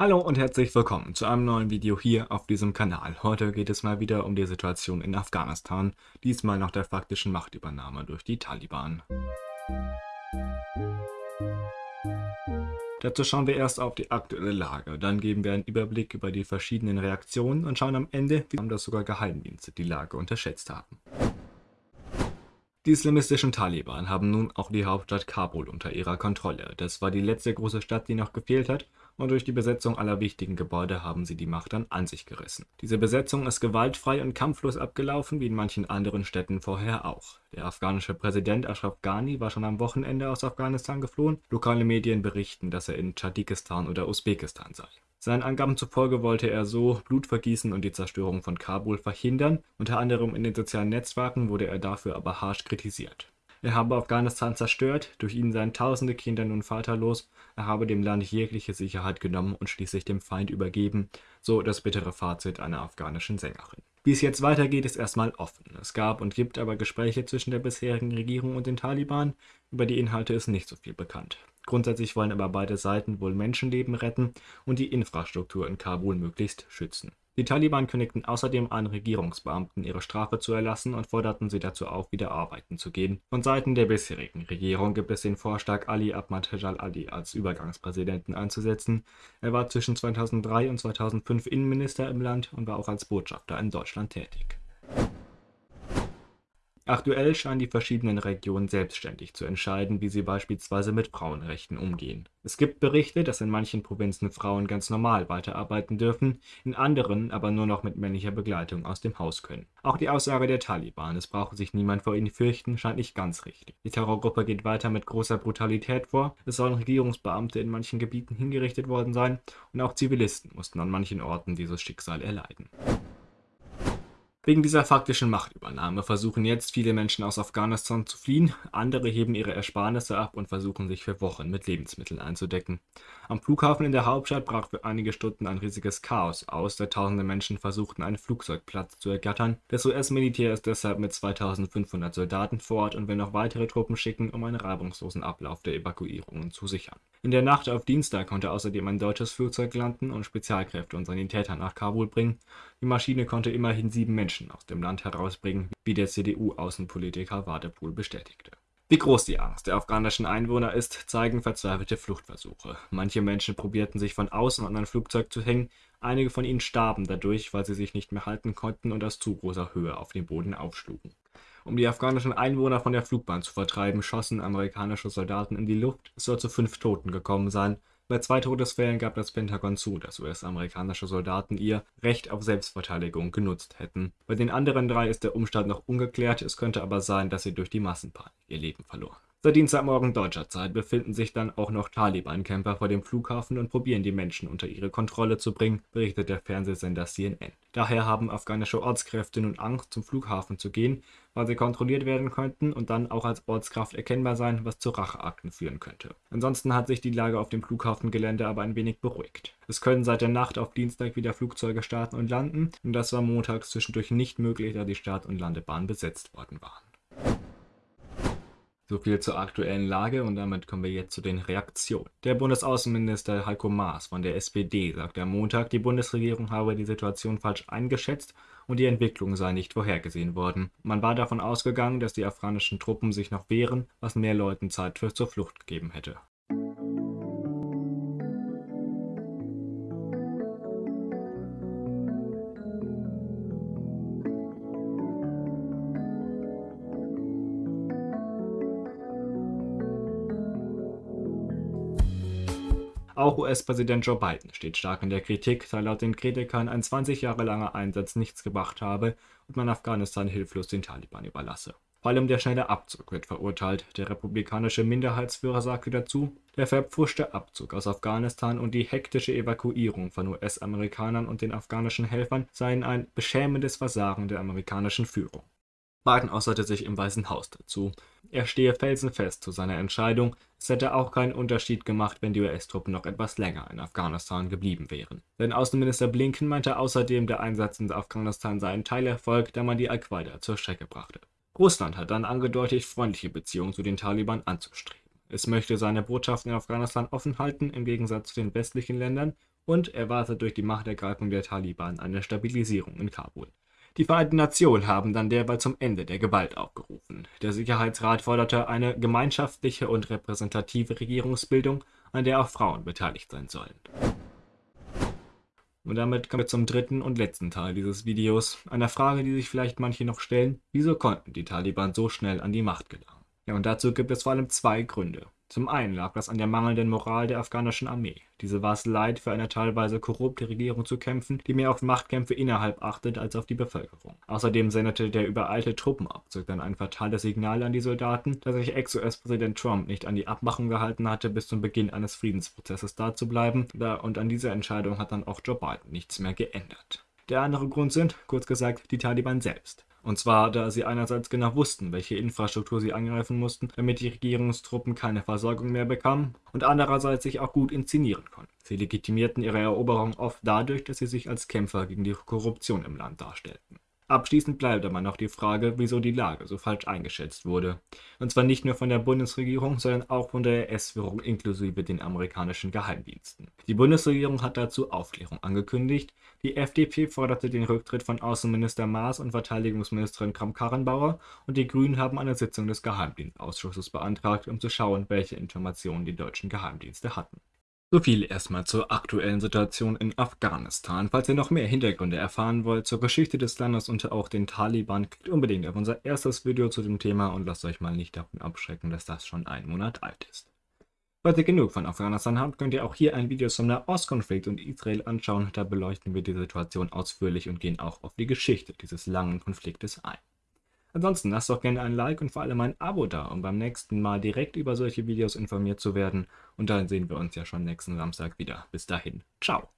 Hallo und herzlich willkommen zu einem neuen Video hier auf diesem Kanal. Heute geht es mal wieder um die Situation in Afghanistan, diesmal nach der faktischen Machtübernahme durch die Taliban. Dazu schauen wir erst auf die aktuelle Lage, dann geben wir einen Überblick über die verschiedenen Reaktionen und schauen am Ende, wie das sogar Geheimdienste die Lage unterschätzt haben. Die islamistischen Taliban haben nun auch die Hauptstadt Kabul unter ihrer Kontrolle. Das war die letzte große Stadt, die noch gefehlt hat, und durch die Besetzung aller wichtigen Gebäude haben sie die Macht dann an sich gerissen. Diese Besetzung ist gewaltfrei und kampflos abgelaufen, wie in manchen anderen Städten vorher auch. Der afghanische Präsident Ashraf Ghani war schon am Wochenende aus Afghanistan geflohen. Lokale Medien berichten, dass er in Tadschikistan oder Usbekistan sei. Seinen Angaben zufolge wollte er so Blutvergießen und die Zerstörung von Kabul verhindern, unter anderem in den sozialen Netzwerken wurde er dafür aber harsch kritisiert. Er habe Afghanistan zerstört, durch ihn seien tausende Kinder nun vaterlos, er habe dem Land jegliche Sicherheit genommen und schließlich dem Feind übergeben, so das bittere Fazit einer afghanischen Sängerin. Wie es jetzt weitergeht, ist erstmal offen. Es gab und gibt aber Gespräche zwischen der bisherigen Regierung und den Taliban, über die Inhalte ist nicht so viel bekannt. Grundsätzlich wollen aber beide Seiten wohl Menschenleben retten und die Infrastruktur in Kabul möglichst schützen. Die Taliban kündigten außerdem an, Regierungsbeamten ihre Strafe zu erlassen und forderten sie dazu auf, wieder arbeiten zu gehen. Von Seiten der bisherigen Regierung gibt es den Vorschlag, Ali Ahmad Ali als Übergangspräsidenten einzusetzen. Er war zwischen 2003 und 2005 Innenminister im Land und war auch als Botschafter in Deutschland tätig. Aktuell scheinen die verschiedenen Regionen selbstständig zu entscheiden, wie sie beispielsweise mit Frauenrechten umgehen. Es gibt Berichte, dass in manchen Provinzen Frauen ganz normal weiterarbeiten dürfen, in anderen aber nur noch mit männlicher Begleitung aus dem Haus können. Auch die Aussage der Taliban, es brauche sich niemand vor ihnen fürchten, scheint nicht ganz richtig. Die Terrorgruppe geht weiter mit großer Brutalität vor, es sollen Regierungsbeamte in manchen Gebieten hingerichtet worden sein und auch Zivilisten mussten an manchen Orten dieses Schicksal erleiden. Wegen dieser faktischen Machtübernahme versuchen jetzt viele Menschen aus Afghanistan zu fliehen, andere heben ihre Ersparnisse ab und versuchen sich für Wochen mit Lebensmitteln einzudecken. Am Flughafen in der Hauptstadt brach für einige Stunden ein riesiges Chaos aus, da tausende Menschen versuchten einen Flugzeugplatz zu ergattern. Das US-Militär ist deshalb mit 2500 Soldaten vor Ort und will noch weitere Truppen schicken, um einen reibungslosen Ablauf der Evakuierungen zu sichern. In der Nacht auf Dienstag konnte außerdem ein deutsches Flugzeug landen und Spezialkräfte und Sanitäter nach Kabul bringen. Die Maschine konnte immerhin sieben Menschen aus dem Land herausbringen, wie der CDU-Außenpolitiker Wadepool bestätigte. Wie groß die Angst der afghanischen Einwohner ist, zeigen verzweifelte Fluchtversuche. Manche Menschen probierten sich von außen an ein Flugzeug zu hängen, einige von ihnen starben dadurch, weil sie sich nicht mehr halten konnten und aus zu großer Höhe auf den Boden aufschlugen. Um die afghanischen Einwohner von der Flugbahn zu vertreiben, schossen amerikanische Soldaten in die Luft. Es soll zu fünf Toten gekommen sein. Bei zwei Todesfällen gab das Pentagon zu, dass US-amerikanische Soldaten ihr Recht auf Selbstverteidigung genutzt hätten. Bei den anderen drei ist der Umstand noch ungeklärt, es könnte aber sein, dass sie durch die Massenpanik ihr Leben verloren. Seit Dienstagmorgen deutscher Zeit befinden sich dann auch noch Taliban-Camper vor dem Flughafen und probieren die Menschen unter ihre Kontrolle zu bringen, berichtet der Fernsehsender CNN. Daher haben afghanische Ortskräfte nun Angst, zum Flughafen zu gehen, weil sie kontrolliert werden könnten und dann auch als Ortskraft erkennbar sein, was zu Racheakten führen könnte. Ansonsten hat sich die Lage auf dem Flughafengelände aber ein wenig beruhigt. Es können seit der Nacht auf Dienstag wieder Flugzeuge starten und landen, und das war montags zwischendurch nicht möglich, da die Start- und Landebahn besetzt worden waren. So viel zur aktuellen Lage und damit kommen wir jetzt zu den Reaktionen. Der Bundesaußenminister Heiko Maas von der SPD sagte am Montag, die Bundesregierung habe die Situation falsch eingeschätzt und die Entwicklung sei nicht vorhergesehen worden. Man war davon ausgegangen, dass die afghanischen Truppen sich noch wehren, was mehr Leuten Zeit für zur Flucht gegeben hätte. Auch US-Präsident Joe Biden steht stark in der Kritik, da laut den Kritikern ein 20 Jahre langer Einsatz nichts gebracht habe und man Afghanistan hilflos den Taliban überlasse. Vor allem der schnelle Abzug wird verurteilt. Der republikanische Minderheitsführer sagte dazu, der verpfuschte Abzug aus Afghanistan und die hektische Evakuierung von US-Amerikanern und den afghanischen Helfern seien ein beschämendes Versagen der amerikanischen Führung. Biden äußerte sich im Weißen Haus dazu. Er stehe felsenfest zu seiner Entscheidung, es hätte auch keinen Unterschied gemacht, wenn die US-Truppen noch etwas länger in Afghanistan geblieben wären. Denn Außenminister Blinken meinte außerdem, der Einsatz in Afghanistan sei ein Teilerfolg, da man die Al-Qaida zur Strecke brachte. Russland hat dann angedeutet, freundliche Beziehungen zu den Taliban anzustreben. Es möchte seine Botschaft in Afghanistan offen halten, im Gegensatz zu den westlichen Ländern, und erwartet durch die Machtergreifung der Taliban eine Stabilisierung in Kabul. Die Vereinten Nationen haben dann derweil zum Ende der Gewalt aufgerufen. Der Sicherheitsrat forderte eine gemeinschaftliche und repräsentative Regierungsbildung, an der auch Frauen beteiligt sein sollen. Und damit kommen wir zum dritten und letzten Teil dieses Videos, einer Frage, die sich vielleicht manche noch stellen, wieso konnten die Taliban so schnell an die Macht gelangen? Ja, und dazu gibt es vor allem zwei Gründe. Zum einen lag das an der mangelnden Moral der afghanischen Armee. Diese war es leid, für eine teilweise korrupte Regierung zu kämpfen, die mehr auf Machtkämpfe innerhalb achtet als auf die Bevölkerung. Außerdem sendete der übereilte Truppenabzug dann ein fatales Signal an die Soldaten, dass sich Ex-US-Präsident Trump nicht an die Abmachung gehalten hatte, bis zum Beginn eines Friedensprozesses da zu bleiben, und an dieser Entscheidung hat dann auch Joe Biden nichts mehr geändert. Der andere Grund sind, kurz gesagt, die Taliban selbst. Und zwar, da sie einerseits genau wussten, welche Infrastruktur sie angreifen mussten, damit die Regierungstruppen keine Versorgung mehr bekamen, und andererseits sich auch gut inszenieren konnten. Sie legitimierten ihre Eroberung oft dadurch, dass sie sich als Kämpfer gegen die Korruption im Land darstellten. Abschließend bleibt aber noch die Frage, wieso die Lage so falsch eingeschätzt wurde. Und zwar nicht nur von der Bundesregierung, sondern auch von der US-Führung inklusive den amerikanischen Geheimdiensten. Die Bundesregierung hat dazu Aufklärung angekündigt, die FDP forderte den Rücktritt von Außenminister Maas und Verteidigungsministerin Kramp-Karrenbauer und die Grünen haben eine Sitzung des Geheimdienstausschusses beantragt, um zu schauen, welche Informationen die deutschen Geheimdienste hatten. So viel erstmal zur aktuellen Situation in Afghanistan. Falls ihr noch mehr Hintergründe erfahren wollt zur Geschichte des Landes und auch den Taliban, klickt unbedingt auf unser erstes Video zu dem Thema und lasst euch mal nicht davon abschrecken, dass das schon einen Monat alt ist. Falls ihr genug von Afghanistan habt, könnt ihr auch hier ein Video zum Nahostkonflikt und Israel anschauen. Da beleuchten wir die Situation ausführlich und gehen auch auf die Geschichte dieses langen Konfliktes ein. Ansonsten lasst doch gerne ein Like und vor allem ein Abo da, um beim nächsten Mal direkt über solche Videos informiert zu werden. Und dann sehen wir uns ja schon nächsten Samstag wieder. Bis dahin, ciao.